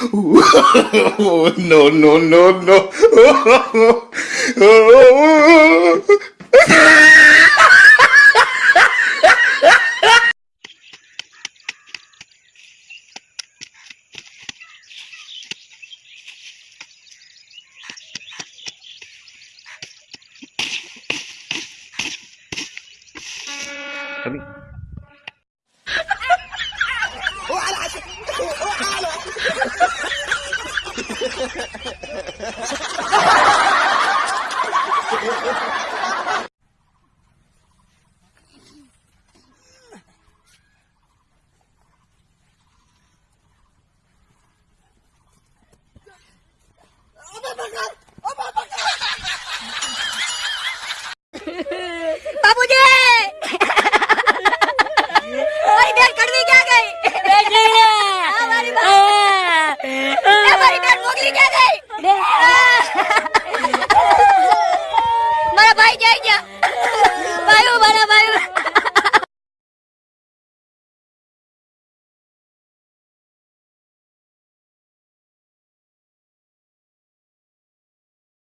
no, no, no, no. Come here. મારી બેન મોગલી ક્યાં ગઈ? મારા ભાઈ જાય ગયા. ભાઈઓ મારા ભાઈઓ